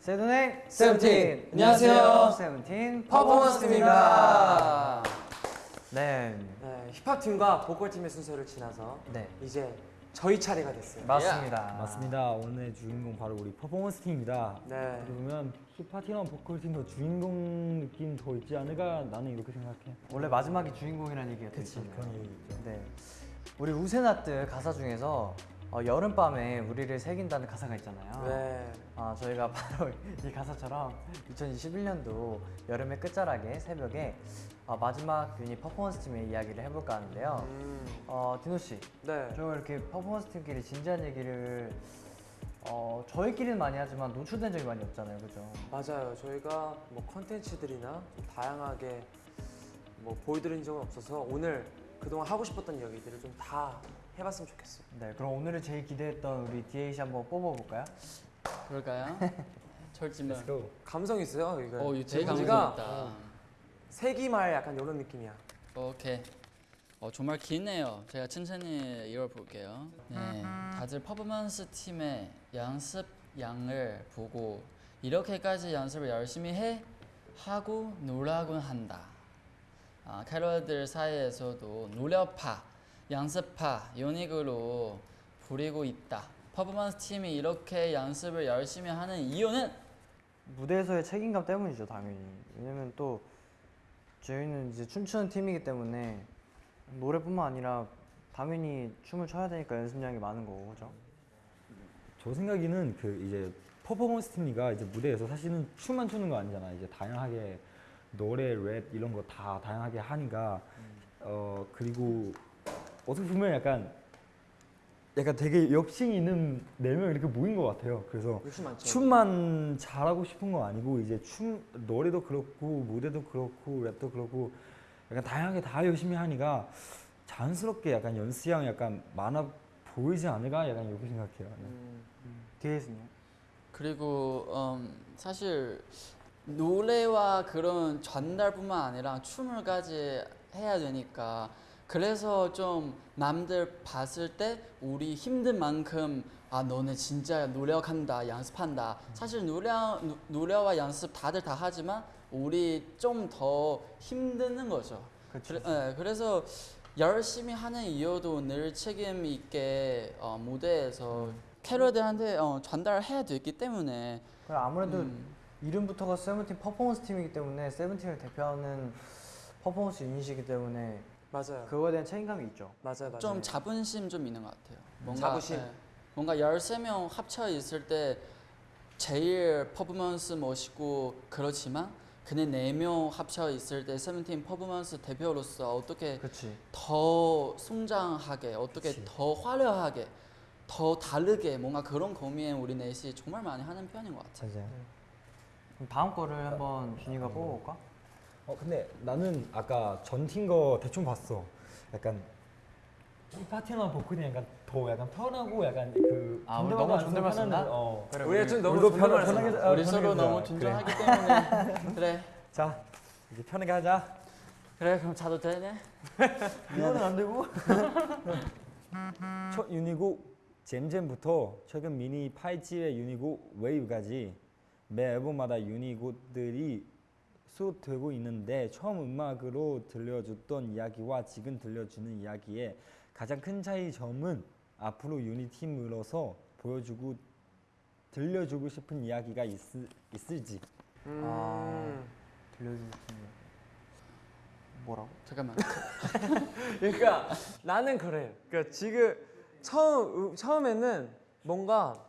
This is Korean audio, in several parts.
Say the name 세븐틴. 안녕하세요. 세븐틴 퍼포먼스입니다. 네, 네, 힙합 팀과 보컬 팀의 순서를 지나서 네 이제 저희 차례가 됐어요. 맞습니다. 맞습니다. 오늘 주인공 바로 우리 퍼포먼스 팀입니다. 네. 그러면 힙합 팀이랑 보컬 팀도 주인공 느낌 더 있지 않을까 나는 이렇게 생각해. 원래 마지막이 주인공이라는 얘기가 되잖아요. 그런 얘기 있죠. 네, 우리 우새낮뜨 가사 중에서 어, 여름밤에 우리를 새긴다는 가사가 있잖아요. 네. 아 저희가 바로 이 가사처럼 2021년도 여름의 끝자락에 새벽에 어, 마지막 유닛 퍼포먼스 팀의 이야기를 해볼까 하는데요. 음, 어 디노 씨, 네. 저희가 이렇게 퍼포먼스 팀끼리 진지한 얘기를 어 저희끼리는 많이 하지만 노출된 적이 많이 없잖아요, 그죠? 맞아요. 저희가 뭐 컨텐츠들이나 좀 다양하게 뭐 보여드린 적은 없어서 오늘 그동안 하고 싶었던 이야기들을 좀 다 해봤으면 좋겠어요. 네, 그럼 오늘을 제일 기대했던 우리 DH 한번 뽑아볼까요? 그럴까요? go. 감성 있어요. 이거. 어, 이거 제일 감성 있다. 세기말 약간 이런 느낌이야. 오케이. 어, 정말 기네요. 제가 천천히 읽어볼게요. 네, 다들 퍼포먼스 팀의 연습 양을 보고 이렇게까지 연습을 열심히 해 하고 놀라곤 한다. 아, 캐럿들 사이에서도 노력파, 연습파, 연익으로 부리고 있다. 퍼포먼스 팀이 이렇게 연습을 열심히 하는 이유는 무대에서의 책임감 때문이죠, 당연히. 왜냐면 또 저희는 이제 춤추는 팀이기 때문에 노래뿐만 아니라 당연히 춤을 춰야 되니까 연습량이 많은 거고, 그죠? 저 생각에는 그 이제 퍼포먼스 팀이가 이제 무대에서 사실은 춤만 추는 거 아니잖아. 이제 다양하게 노래, 랩 이런 거 다 다양하게 하니까 어 그리고 어떻게 보면 약간 약간 되게 욕심이 있는 네 명 이렇게 모인 것 같아요. 그래서. 춤만 잘하고 싶은 거 아니고 이제 춤 노래도 그렇고 무대도 그렇고 랩도 그렇고 약간 다양하게 다 열심히 하니까 자연스럽게 약간 연습량 약간 많아 보이지 않을까 약간 이렇게 생각해요. 네. 음, DH는요? 그리고 음, 사실 노래와 그런 전달뿐만 아니라 춤을까지 해야 되니까 그래서 좀 남들 봤을 때 우리 힘든 만큼 아 너네 진짜 노력한다 연습한다. 사실 노래 노- 노래와 연습 다들 다 하지만 우리 좀 더 힘드는 거죠. 그래, 예, 그래서 열심히 하는 이유도 늘 책임 있게 어, 무대에서 캐럿들한테 어, 전달해야 되기 때문에. 그리고 아무래도 음, 이름부터가 세븐틴 퍼포먼스 팀이기 때문에 세븐틴을 대표하는 퍼포먼스 유닛이기 때문에 맞아요. 그거에 대한 책임감이 있죠. 맞아요, 맞아요. 좀 자부심 좀 있는 것 같아요. 뭔가 자부심. 예, 뭔가 13명 합쳐 있을 때 제일 퍼포먼스 멋있고 그렇지만 그네 4명 합쳐 있을 때 세븐틴 퍼포먼스 대표로서 어떻게 그렇지. 더 성장하게 어떻게 그치. 더 화려하게 더 다르게 뭔가 그런 고민 우리 넷이 정말 많이 하는 편인 것 같아요. 맞아요. 그럼 다음 거를 한번 준이가 뽑아볼까? 어 근데 나는 아까 전팀 거 대충 봤어. 약간 이 파티나 보컬이 약간 더 약간 편하고 약간 그 아, 우리 너무 존댓말? 느- 어. 그래, 우리가 좀 너무 존댓말 아, 우리 서로 너무. 존중하기 때문에 그래 자 이제 편하게 하자. 그래 그럼 자도 되네. 이거는 안 되고. 첫 유니곡 잼잼부터 최근 미니 8집의 유니곡 웨이브까지 매 앨범마다 유니곡들이 수록되고 있는데 처음 음악으로 들려줬던 이야기와 지금 들려주는 이야기의 가장 큰 차이점은 앞으로 유니팀으로서 보여주고 들려주고 싶은 이야기가 있, 있을지 음, 아. 들려주신 뭐라고? 잠깐만. 그러니까 나는 그래. 그러니까 지금 처음 처음에는 뭔가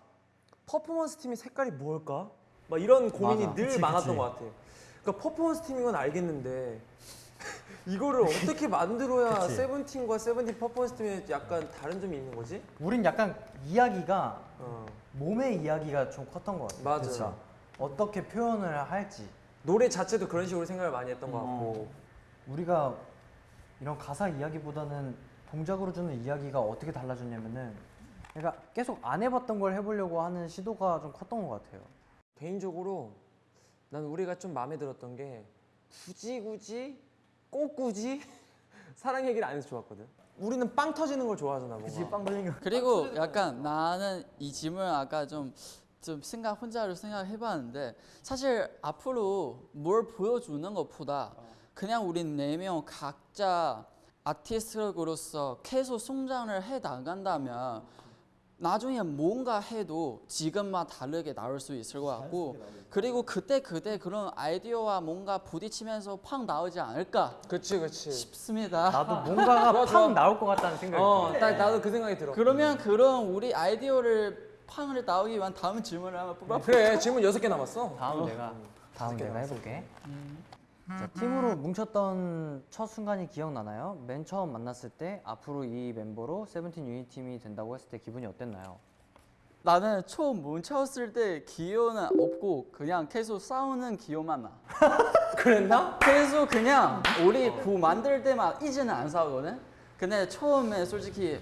퍼포먼스 팀의 색깔이 뭘까? 막 이런 고민이 맞아. 늘 그치, 많았던 그치. 것 같아. 그러니까 퍼포먼스 팀인 건 알겠는데 이거를 어떻게 만들어야 그치. 세븐틴과 세븐틴 퍼포먼스 팀에 약간 다른 점이 있는 거지? 우린 약간 이야기가 어. 몸의 이야기가 좀 컸던 것 같아. 맞아. 그쵸? 어떻게 표현을 할지. 노래 자체도 그런 식으로 생각을 많이 했던 것 같고. 어. 우리가 이런 가사 이야기보다는 동작으로 주는 이야기가 어떻게 달라졌냐면은 그러니까 계속 안 해봤던 걸 해보려고 하는 시도가 좀 컸던 것 같아요. 개인적으로 난 우리가 좀 마음에 들었던 게 굳이 굳이 꼭 굳이 사랑 얘기를 안 해서 좋았거든. 우리는 빵 터지는 걸 좋아하잖아. 뭔가. 그치 빵 터진 거. 그리고 약간 나는 이 질문 아까 좀, 좀 생각 혼자로 생각해봤는데 사실 앞으로 뭘 보여주는 것보다 그냥 우리 네 명 각자 아티스트로서 계속 성장을 해 나간다면 나중에 뭔가 해도 지금과 다르게 나올 수 있을 것 같고 그리고 그때 그때 그런 아이디어와 뭔가 부딪히면서 팍 나오지 않을까 그치 그치. 싶습니다. 나도 뭔가가 팍. 나올 것 같다는 생각이 어, 들어. 나, 나도 그 생각이 들어. 그러면 그런 우리 아이디어를 팡을 나오기 위한 다음 질문을 한번 뽑아. 그래 질문 여섯 개 남았어. 다음 내가 다음 내가 해볼게. 자, 팀으로 뭉쳤던 첫 순간이 기억나나요? 맨 처음 만났을 때 앞으로 이 멤버로 세븐틴 유닛 팀이 된다고 했을 때 기분이 어땠나요? 나는 처음 뭉쳤을 때 기호는 없고 그냥 계속 싸우는 기호만 나. 그랬나? 계속 그냥 우리 구 만들 때만 이제는 안 싸우거든. 근데 처음에 솔직히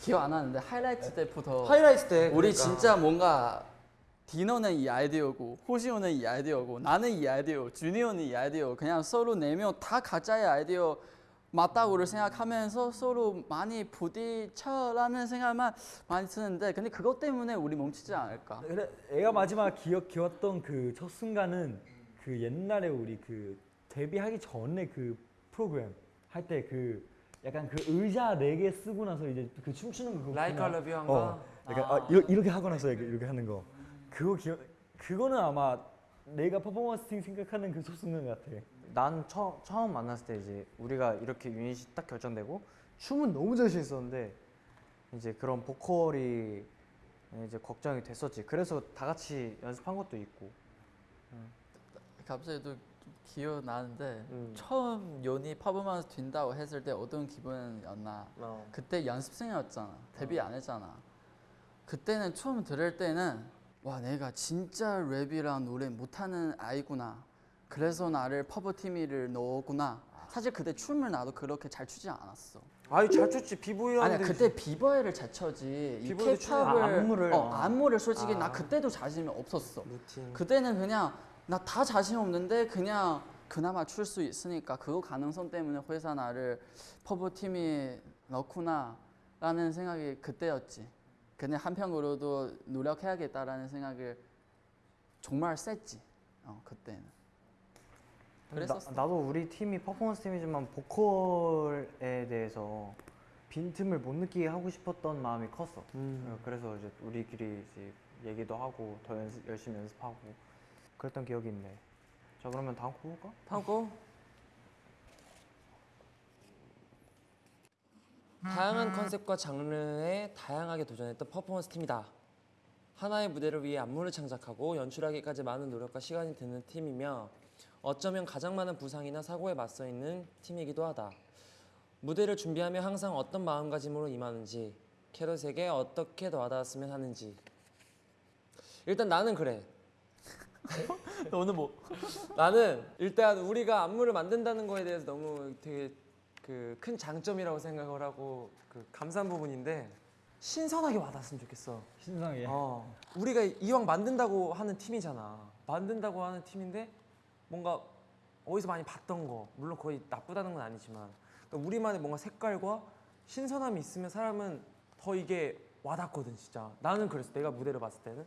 기억 안 나는데 하이라이트 때부터 하이라이트 때. 우리 그러니까. 진짜 뭔가 디노는 이 아이디어고 호시오는 이 아이디어고 나는 이 아이디어 주니어는 이 아이디어 그냥 서로 네 명다 각자의 아이디어 맞다고를 생각하면서 서로 많이 부딪혀라는 생각만 많이 드는데 근데 그것 때문에 우리 뭉치지 않을까 그래 애가 마지막 기억 기웠던 그 첫 순간은 그 옛날에 우리 그 데뷔하기 전에 그 프로그램 할 때 그 약간 그 의자 네 개 쓰고 나서 이제 그 춤추는 거? 러브 한가. 어, 약간 아, 이렇게, 이렇게 하고 나서 이렇게 하는 거 그거 기억 그거는 아마 내가 퍼포먼스 팀 생각하는 그첫 순간 같아. 난 처, 처음 만났을 때 이제 우리가 이렇게 유닛이 딱 결정되고 춤은 너무 자신 있었는데 이제 그런 보컬이 이제 걱정이 됐었지. 그래서 다 같이 연습한 것도 있고. 갑자기 또 기억 나는데 음. 처음 연이 퍼포먼스 팀이라고 했을 때 어떤 기분이었나 어. 그때 연습생이었잖아 데뷔 안 했잖아 그때는 처음 들을 때는 와 내가 진짜 랩이랑 노래 못하는 아이구나 그래서 나를 퍼포 팀으로 넣었구나 사실 그때 춤을 나도 그렇게 잘 추지 않았어 아유 잘 췄지 비보이 아니야 하는데. 그때 비보이를 잘 춰지 이 추는- 아, 안무를. 어, 안무를 솔직히 아. 나 그때도 자신이 없었어 루틴. 그때는 그냥 나 다 자신 없는데 그냥 그나마 출 수 있으니까 그거 가능성 때문에 회사 나를 퍼포 팀에 넣구나 라는 생각이 그때였지. 근데 한편으로도 노력해야겠다라는 생각을 정말 셌지. 어, 그때는. 그랬었어. 나, 나도 우리 팀이 퍼포먼스 팀이지만 보컬에 대해서 빈틈을 못 느끼게 하고 싶었던 마음이 컸어. 음. 어, 그래서 이제 우리끼리 이제 얘기도 하고 더 연습, 열심히 연습하고 그랬던 기억이 있네. 자 그러면 다음 거 볼까? 다음 거. 다양한 컨셉과 장르에 다양하게 도전했던 퍼포먼스 팀이다. 하나의 무대를 위해 안무를 창작하고 연출하기까지 많은 노력과 시간이 드는 팀이며 어쩌면 가장 많은 부상이나 사고에 맞서 있는 팀이기도 하다. 무대를 준비하며 항상 어떤 마음가짐으로 임하는지 캐럿에게 어떻게 와닿았으면 하는지 일단 나는 그래. 너는 뭐? 나는 일단 우리가 안무를 만든다는 거에 대해서 너무 되게 그 큰 장점이라고 생각을 하고 그 감사한 부분인데 신선하게 와닿았으면 좋겠어. 신상하게. 어, 우리가 이왕 만든다고 하는 팀이잖아. 만든다고 하는 팀인데 뭔가 어디서 많이 봤던 거 물론 거의 나쁘다는 건 아니지만 그러니까 우리만의 뭔가 색깔과 신선함이 있으면 사람은 더 이게 와닿거든 진짜. 나는 그랬어. 내가 무대를 봤을 때는.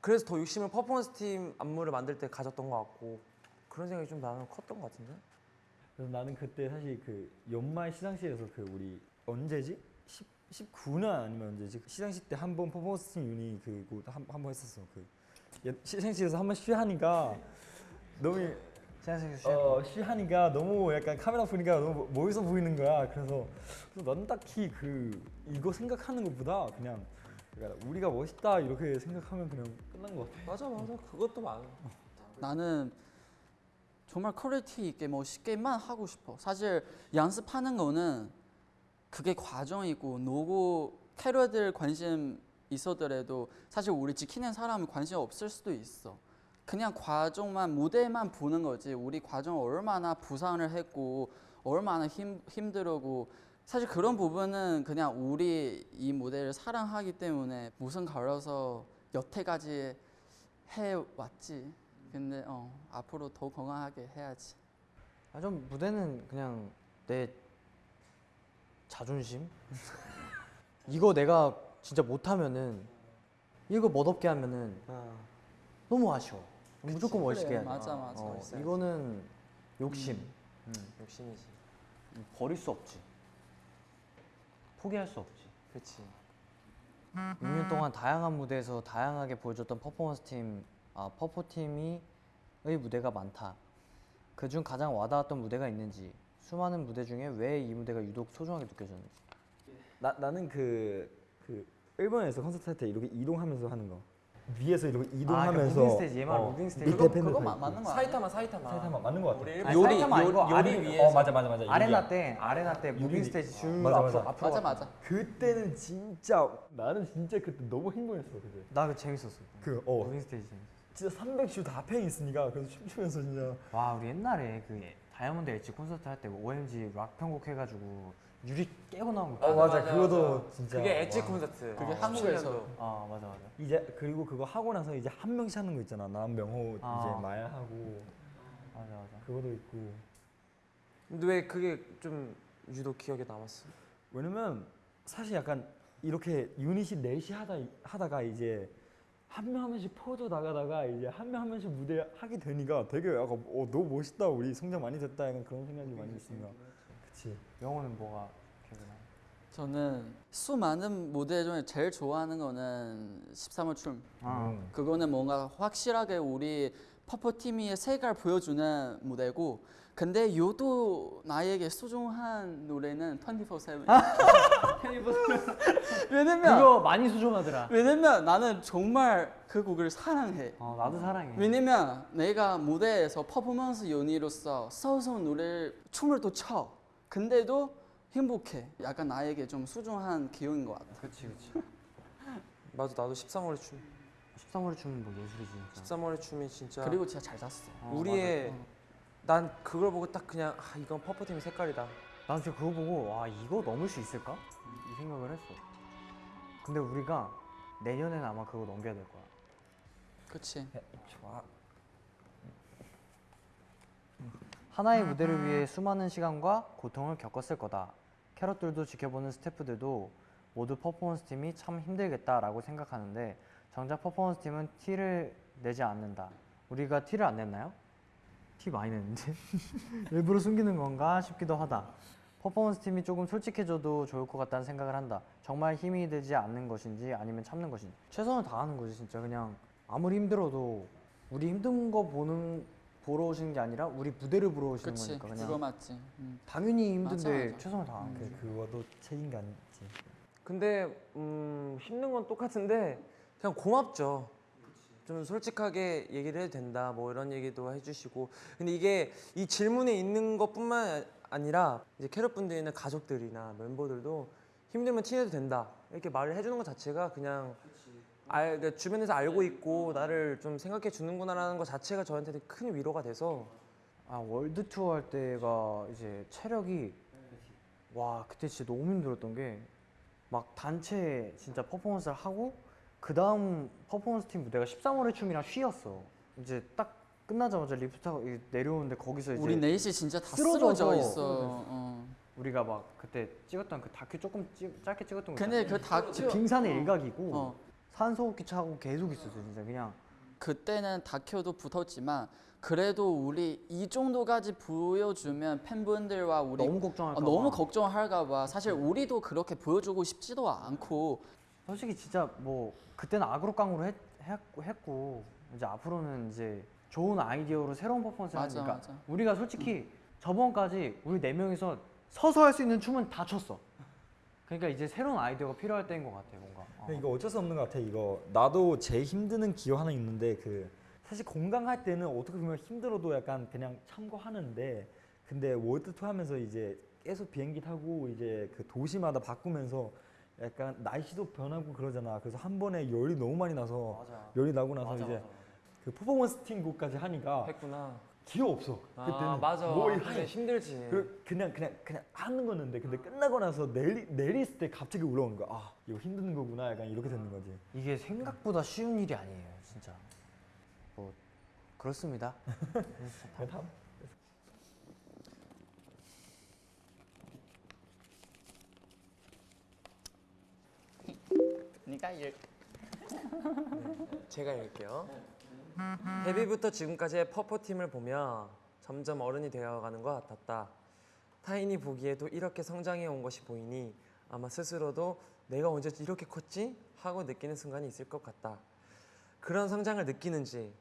그래서 더 욕심을 퍼포먼스 팀 안무를 만들 때 가졌던 것 같고 그런 생각이 좀 나는 컸던 것 같은데. 그래서 나는 그때 사실 그 연말 시상식에서 그 우리 언제지? 10, 19년 아니면 언제지? 시상식 때 한 번 퍼포먼스 팀 유닛 그거 한번 했었어. 그 예- 시상식에서 한 번 쉬하니까 너무 생각해서 어 쉬하니까 너무 약간 카메라 보니까 너무 멋있어 보이는 거야. 그래서 그래서 난 딱히 그 이거 생각하는 것보다 그냥 그러니까 우리가 멋있다 이렇게 생각하면 그냥 끝난 것 같아. 맞아 맞아 그것도 많아. 나는 정말 quality 있게 멋있게만 하고 싶어. 사실 연습하는 거는 그게 과정이고 노고 캐럿들 관심 있어더라도 사실 우리 지키는 사람은 관심 없을 수도 있어. 그냥 과정만 무대만 보는 거지. 우리 과정 얼마나 부상을 했고 얼마나 힘 힘들고 사실 그런 부분은 그냥 우리 이 무대를 사랑하기 때문에 무슨 걸어서 여태까지 해 왔지. 근데 어 앞으로 더 건강하게 해야지. 아, 좀 무대는 그냥 내 자존심 이거 내가 진짜 못하면은 이거 멋없게 하면은 아, 너무 아쉬워 무조건 멋있게 해야 돼 맞아 맞아. 어. 이거는 욕심 음. 욕심이지. 버릴 수 없지 포기할 수 없지 그렇지. 6년 동안 다양한 무대에서 다양하게 보여줬던 퍼포먼스 팀, 아 퍼포 팀이의 무대가 많다. 그중 가장 와닿았던 무대가 있는지, 수많은 무대 중에 왜 이 무대가 유독 소중하게 느껴졌는지. 나 나는 그 그 일본에서 콘서트 할 때 이렇게 이동하면서 하는 거. 위에서 이렇게 이동하면서 아, 그 스테이지, 얘 말은 어, 무빙 스테이지. 그거 팬들 그거 다 마- 있고. 맞는 거? 사이타마 사이타마. 사이타마 맞는 거 같아. 우리 아니, 요리 사이타마 요, 요리 아래- 위에서. 어 맞아 맞아 맞아. 아레나. 때, 아레나 때 무빙 스테이지 쭉 맞아, 맞아. 앞으로 맞아. 맞아. 그때는 진짜 나는 진짜 그때 너무 행복했어 그때. 나 그거 재밌었어. 그 어. 무빙 스테이지. 재밌었어. 진짜 300주 다 팬이 있으니까 그래서 춤추면서 진짜 와 우리 옛날에 그 Diamond Edge 콘서트 할 때 OMG 락 편곡 해가지고 유리 깨고 나온 거. 어, 맞아. 그거도 진짜. 그게 엣지 와. 콘서트. 그게 어, 한국에서. 17년도. 아 맞아 맞아. 이제 그리고 그거 하고 나서 이제 한 명씩 하는 거 있잖아. 난 명호 아. 이제 말하고 맞아 맞아. 그것도 있고. 근데 왜 그게 좀 유독 기억에 남았어? 왜냐면 사실 약간 이렇게 유닛이 넷이 하다 하다가 이제 한 명 한 명씩 포즈 나가다가 이제 한 명 한 명씩 무대 하게 되니까 되게 약간 어 너무 멋있다 우리 성장 많이 됐다 약간 그런 생각이 많이 있으니까 그치 영호는 뭐가 기억에 나? 저는 수많은 무대 중에 제일 좋아하는 거는 13월 춤. 아. 음. 그거는 뭔가 확실하게 우리 퍼포 팀의 색깔 보여주는 무대고 근데 요도 나에게 소중한 노래는 24/7 왜냐면 그거 많이 수정하더라. 왜냐면 나는 정말 그 곡을 사랑해 어 나도 사랑해. 왜냐면 내가 무대에서 퍼포먼스 연이로서 서서 노래 춤을 또 춰 근데도 행복해 약간 나에게 좀 소중한 기억인 것 같아 그치 그치. 맞아 나도 13월의 춤. 13월의 춤은 뭐 예술이지 진짜. 13월의 춤이 진짜 그리고 진짜 잘 잤어 어, 우리의 맞아. 난 그걸 보고 딱 그냥 아 이건 퍼포팀의 색깔이다. 난 진짜 그거 보고 와 이거 넘을 수 있을까? 이 생각을 했어. 근데 우리가 내년에는 아마 그거 넘겨야 될 거야. 그치 좋아 하나의 무대를 위해 수많은 시간과 고통을 겪었을 거다. 캐럿들도 지켜보는 스태프들도 모두 퍼포먼스 팀이 참 힘들겠다라고 생각하는데 정작 퍼포먼스 팀은 티를 내지 않는다. 우리가 티를 안 냈나요? 티 많이 냈는데 일부러 숨기는 건가 싶기도 하다. 퍼포먼스 팀이 조금 솔직해져도 좋을 것 같다는 생각을 한다. 정말 힘이 되지 않는 것인지 아니면 참는 것인지 최선을 다하는 거지 진짜 그냥 아무리 힘들어도 우리 힘든 거 보는 보러 오시는 게 아니라 우리 무대를 보러 오시는 그치 거니까 그냥 그거 맞지 음. 당연히 힘든데 맞아, 맞아. 최선을 다하는 거지. 그 그거도 책임감이지 근데 음, 힘든 건 똑같은데 그냥 고맙죠. 좀 솔직하게 얘기를 해도 된다. 뭐 이런 얘기도 해주시고. 근데 이게 이 질문에 있는 것뿐만 아니라 이제 캐럿 분들이나 가족들이나 멤버들도 힘들면 티내도 된다. 이렇게 말을 해주는 것 자체가 그냥 알, 그러니까 주변에서 알고 있고 나를 좀 생각해 주는구나라는 것 자체가 저한테는 큰 위로가 돼서 아 월드 투어 할 때가 이제 체력이 와 그때 진짜 너무 힘들었던 게 막 단체 진짜 퍼포먼스를 하고 그 다음 퍼포먼스 팀 무대가 13월의 춤이랑 쉬었어. 이제 딱 끝나자마자 리프트 타고 이- 내려오는데 거기서 이제 우리 넷이 진짜 다 쓰러져 있어 어. 우리가 막 그때 찍었던 그 다큐 조금 찍, 짧게 찍었던 거 근데 있잖아. 그 다큐 빙산의 일각이고 어. 산소호흡기 차고 계속 있었어 진짜 그냥 그때는 다큐도 붙었지만 그래도 우리 이 정도까지 보여주면 팬분들과 우리 너무 걱정할까 어, 봐. 너무 걱정할까 봐 사실 우리도 그렇게 보여주고 싶지도 않고 솔직히 진짜 뭐 그때는 악으로 깡으로 했, 했고, 했고 이제 앞으로는 이제 좋은 아이디어로 새로운 퍼포먼스를 맞아, 하니까 맞아. 우리가 솔직히 저번까지 우리 네 명이서 서서 할 수 있는 춤은 다 췄어. 그러니까 이제 새로운 아이디어가 필요할 때인 것 같아 뭔가. 어. 근데 이거 어쩔 수 없는 것 같아 이거 나도 제일 힘드는 기억 하나 있는데 그 사실 건강할 때는 어떻게 보면 힘들어도 약간 그냥 참고 하는데 근데 월드 투어 하면서 이제 계속 비행기 타고 이제 그 도시마다 바꾸면서 약간 날씨도 변하고 그러잖아 그래서 한 번에 열이 너무 많이 나서 맞아. 열이 나고 나서 맞아, 이제 맞아. 그 퍼포먼스 팀 곡까지 하니까 했구나. 기회 없어 그때는 아 맞아. 뭐 할- 힘들지. 그 그냥 그냥 그냥 하는 거였는데 근데 끝나고 나서 내리 내렸을 때 갑자기 올라오는 거야 아 이거 힘든 거구나 약간 이렇게 되는 거지 이게 생각보다 쉬운 일이 아니에요 진짜. 뭐 그렇습니다. 그냥 네가 읽. 제가 읽을게요. 데뷔부터 지금까지의 퍼포 팀을 보며 점점 어른이 되어가는 것 같았다. 타인이 보기에도 이렇게 성장해 온 것이 보이니 아마 스스로도 내가 언제 이렇게 컸지 하고 느끼는 순간이 있을 것 같다. 그런 성장을 느끼는지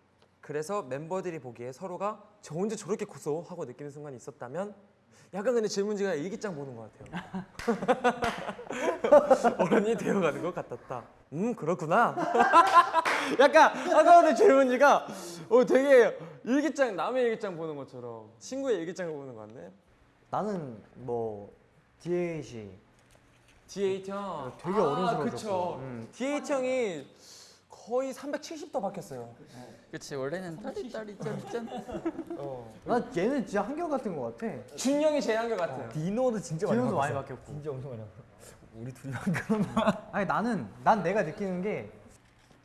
그래서 멤버들이 보기에 서로가 저 언제 저렇게 컸어 하고 느끼는 순간이 있었다면 약간 근데 질문지가 일기장 보는 것 같아요. 어른이 되어가는 것 같았다. 음 그렇구나. 약간 아까 근데 질문지가 어 되게 일기장 남의 일기장 보는 것처럼 친구의 일기장을 보는 것 같네. 나는 뭐 D8이 D8 형 되게 어른스러워졌고. 그쵸. 음. D8 형이 거의 370도 바뀌었어요. 그치 원래는 딸이 딸이 짠짠. 어. 나 얘는 진짜 한결 같은 것 같아. 준 형이 제일 한결 같아요. 디노도 진짜 많이 디노도 많이. 바뀌었고. 진짜 엄청 많이 바뀌었어. 우리 그런 아니 나는 난 내가 느끼는 게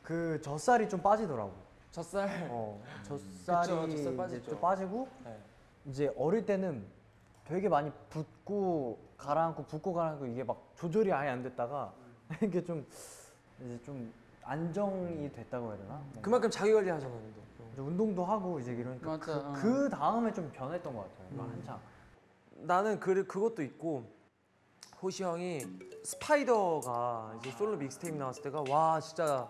그 젖살이 좀 빠지더라고. 젖살. 어, 젖살이 그쵸, 젖살 이제 빠지죠. 좀 빠지고 네. 이제 어릴 때는 되게 많이 붓고 가라앉고 붓고 가라앉고 이게 막 조절이 아예 안 됐다가 이게 좀 이제 좀 안정이 됐다고 해야 되나? 뭔가. 그만큼 자기 관리 하잖아, 너. 이제 운동도 하고 이제 이러니까 맞아, 어. 그, 그 다음에 좀 변했던 것 같아요. 막 한창. 나는 그 그것도 있고 호시 형이 스파이더가 이제 솔로 믹스테이프 나왔을 때가 와 진짜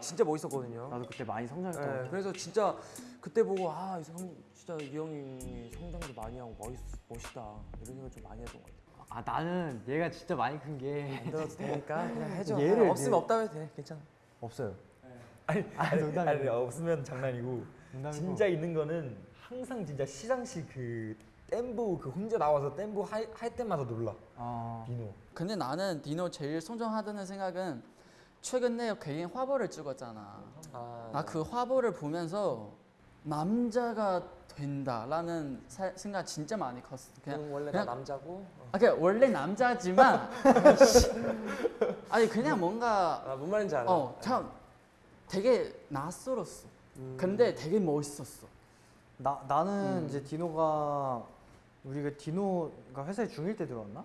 진짜 멋있었거든요. 나도 그때 많이 성장했던 것 네. 그래서 진짜 그때 보고 아, 이 성, 진짜 이 형이 성장도 많이 하고 멋있, 멋있다 이런 생각 좀 많이 했던 것 같아요. 아 나는 얘가 진짜 많이 큰 게 안 들어도 되니까 그냥 해줘. 얘를 없으면 이제- 없다고 해도 돼. 괜찮아. 없어요. 아니, 아니, 농담이에요. 아니 없으면 장난이고 농담이고. 진짜 있는 거는 항상 진짜 시상식 그 댐보 그 혼자 나와서 댐보 할, 할 때마다 놀라 아, 디노 근데 나는 디노 제일 성장하다는 생각은 최근에 개인 화보를 찍었잖아. 아, 나 그 화보를 보면서 남자가 된다라는 사- 생각 진짜 많이 컸어. 그냥 원래 그냥- 나 남자고. 어. 아, 그냥 원래 남자지만 아니 그냥 뭔가 아, 뭔 말인지 알아. 어 참 되게 낯설었어. 음. 근데 되게 멋있었어. 나 나는 음. 이제 디노가 우리가 디노가 회사에 중1 때 들어왔나?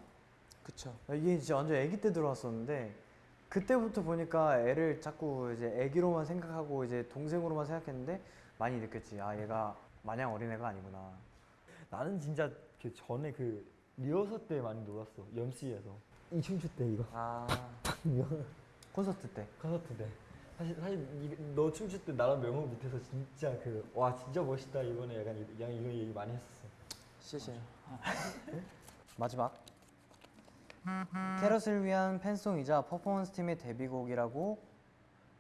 그쵸. 이게 진짜 완전 아기 때 들어왔었는데 그때부터 보니까 애를 자꾸 이제 애기로만 생각하고 이제 동생으로만 생각했는데 많이 느꼈지. 아 얘가 마냥 어린애가 아니구나. 나는 진짜 그 전에 그 리허설 때 많이 놀았어 염씨에서 이 춤출 때 이거 아, 콘서트 때. 콘서트 때 사실 사실 이, 너 춤출 때 나랑 명호 밑에서 진짜 그 와 진짜 멋있다 이번에 약간 이- 이런 얘기 많이 했었어 시시. 마지막. 캐럿을 위한 팬송이자 퍼포먼스 팀의 데뷔곡이라고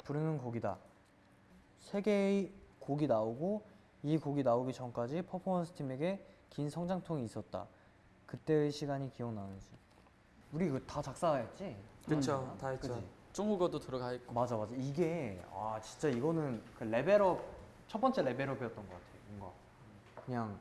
부르는 곡이다. 세 개의 곡이 나오고 이 곡이 나오기 전까지 퍼포먼스 팀에게 긴 성장통이 있었다. 그때의 시간이 기억나는지. 우리 이거 다 작사했지? 그쵸, 다 했죠. 그지? 중국어도 들어가 있고. 맞아 맞아. 이게 아 진짜 이거는 그 레벨업 첫 번째 레벨업이었던 것 같아. 뭔가 그냥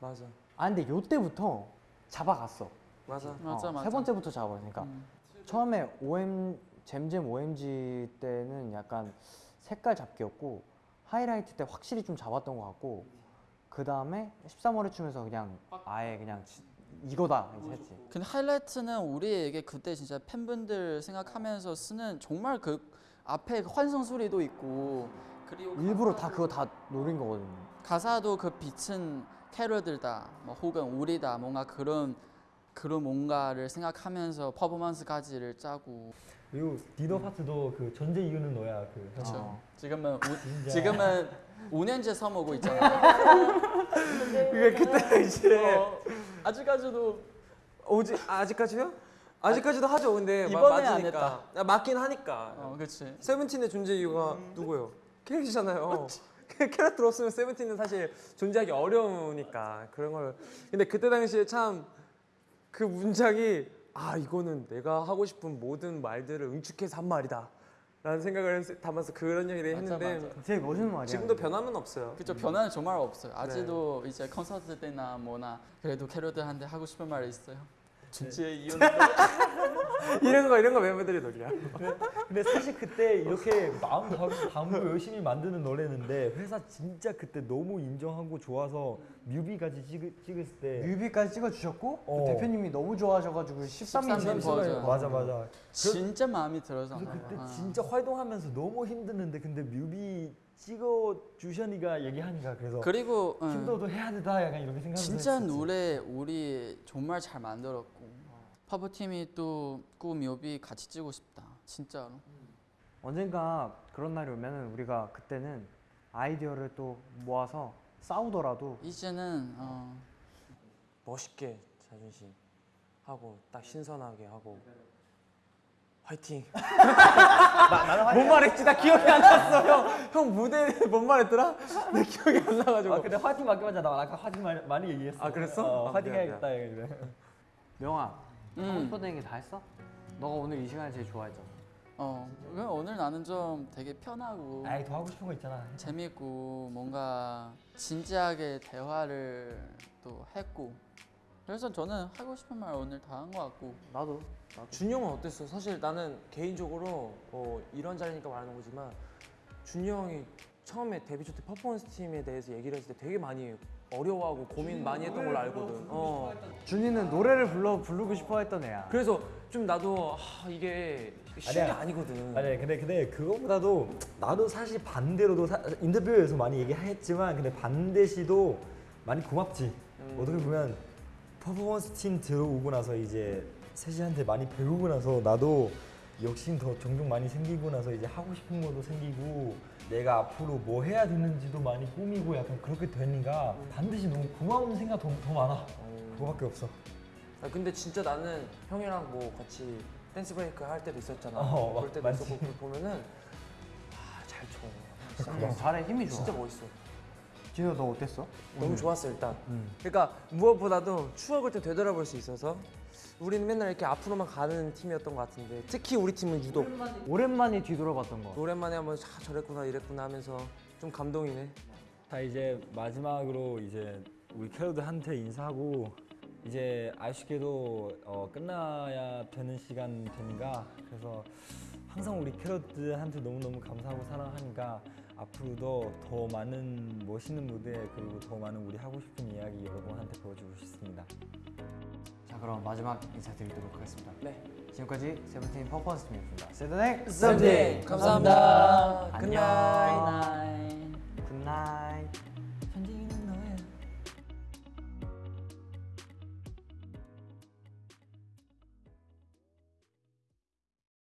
맞아. 아 근데 요 때부터 잡아갔어. 맞아. 맞아 어, 맞아. 세 번째부터 잡아가니까 음. 처음에 OM 잼잼 OMG 때는 약간 색깔 잡기였고 하이라이트 때 확실히 좀 잡았던 것 같고 그 다음에 13월에 춤에서 그냥 아예 그냥 지- 이거다 이제 했지. 근데 하이라이트는 우리에게 그때 진짜 팬분들 생각하면서 쓰는 정말 그 앞에 그 환성 소리도 있고 그리고 일부러 다 그거 다 노린 거거든요. 가사도 그 빛은 캐롤들다 뭐 혹은 우리다 뭔가 그런 그런 뭔가를 생각하면서 퍼포먼스까지를 짜고 그리고 디노 파트도 그 전제 이유는 너야 그 그렇죠. 어. 지금은 우, 진짜. 지금은 5년째 써먹고 있잖아. 그게 그때 이제 어, 아직까지도 오지 아직까지요? 아직까지도 하죠. 근데 마- 이번에 안 맞으니까. 아, 맞긴 하니까. 어 그렇지. 세븐틴의 존재 이유가 누구예요? 캐럿이잖아요. 캐럿 들었으면 세븐틴은 사실 존재하기 어려우니까 그런 걸. 근데 그때 당시에 참 그 문장이 아 이거는 내가 하고 싶은 모든 말들을 응축해서 한 말이다. 라는 생각을 했- 담아서 그런 얘기를 맞아, 했는데 맞아. 되게 멋있는 말이야. 지금도 변함은 없어요. 그렇죠. 변화는 정말 없어요. 아직도 이제 콘서트 때나 뭐나 그래도 캐롤들한테 하고 싶은 말이 있어요. 진짜 이혼 이런 거 이런 거 멤버들이 놀려. 근데 사실 그때 이렇게 마음 다- 담고 열심히 만드는 노래는데 회사 진짜 그때 너무 인정하고 좋아서 뮤비까지 찍, 찍었을 때 뮤비까지 찍어주셨고 그 어. 대표님이 너무 좋아하셔가지고 13인 13인 버전. 맞아 맞아. 진짜 마음이 들어서. 그때 아. 진짜 활동하면서 너무 힘드는데 근데 뮤비 찍어 주셔니가 얘기하니까 그래서 그리고 응. 힘들어도 해야 되다 약간 이렇게 생각하면서 진짜 했었지. 노래 우리 정말 잘 만들었고 파버 팀이 또꾸 묘비 같이 찍고 싶다 진짜로 언젠가 그런 날이 오면은 우리가 그때는 아이디어를 또 모아서 싸우더라도 이제는 어, 멋있게 자존심 하고 딱 신선하게 하고 화이팅. 뭔 말했지? 나 기억이 안 났어. 형, 형 무대에 뭔 말했더라? 내 기억이 안 나가지고. 아 근데 화이팅 맡겨봤자 나 아까 화이팅 많이, 많이 얘기했어. 아, 그랬어? 어, 아, 화이팅 해야겠다. 명아 하고 음, 싶었던 얘기 다 했어? 너가 오늘 이 시간에 제일 좋아했잖아 어 그냥 오늘 나는 좀 되게 편하고 아이 더 하고 싶은 거 있잖아. 재밌고 뭔가 진지하게 대화를 또 했고 그래서 저는 하고 싶은 말 오늘 다 한 것 같고 나도 나도 준이 형은 어땠어? 사실 나는 개인적으로 어, 이런 자리니까 말하는 거지만 준이 형이 처음에 데뷔 초때 퍼포먼스 팀에 대해서 얘기를 했을 때 되게 많이 어려워하고 고민 많이 했던 걸로 알거든. 어. 준이는 노래를 불러 부르고 싶어 했던 애야 그래서 좀 나도 하, 이게 쉬운 게 아니야. 아니거든. 아니 근데 근데 그거보다도 나도 사실 반대로도 사, 인터뷰에서 많이 얘기했지만 근데 반대시도 많이 고맙지. 음. 어떻게 보면 퍼포먼스 팀 들어오고 나서 이제 세시한테 많이 배우고 나서 나도 욕심 더 종종 많이 생기고 나서 이제 하고 싶은 것도 생기고 내가 앞으로 뭐 해야 되는지도 많이 꾸미고 약간 그렇게 되니까 반드시 너무 고마운 생각 더, 더 많아. 어. 그거밖에 없어. 아, 근데 진짜 나는 형이랑 뭐 같이 댄스 브레이크 할 때도 있었잖아. 어, 그럴 때도 맞지. 있었고 그걸 보면은 아, 잘 쳐. 진짜 잘해 힘이 좋아 진짜 멋있어. 진호 너 어땠어? 너무 좋았어 일단. 음. 그러니까 무엇보다도 추억을 좀 되돌아볼 수 있어서 우리는 맨날 이렇게 앞으로만 가는 팀이었던 것 같은데 특히 우리 팀은 유독. 오랜만에 뒤돌아봤던 거 오랜만에 한번 아, 저랬구나 이랬구나 하면서 좀 감동이네. 자 이제 마지막으로 이제 우리 캐럿들한테 인사하고 이제 아쉽게도 어, 끝나야 되는 시간 되니까 그래서 항상 우리 캐럿들한테 너무너무 감사하고 사랑하니까 앞으로도 더 많은 멋있는 무대 그리고 더 많은 우리 하고 싶은 이야기 여러분한테 보여주고 싶습니다. 자 그럼 마지막 인사드리도록 하겠습니다. 네. 지금까지 세븐틴 퍼포먼스 팀이었습니다. 세븐틴 세븐틴 감사합니다. 감사합니다. 안녕. Good night. Good night.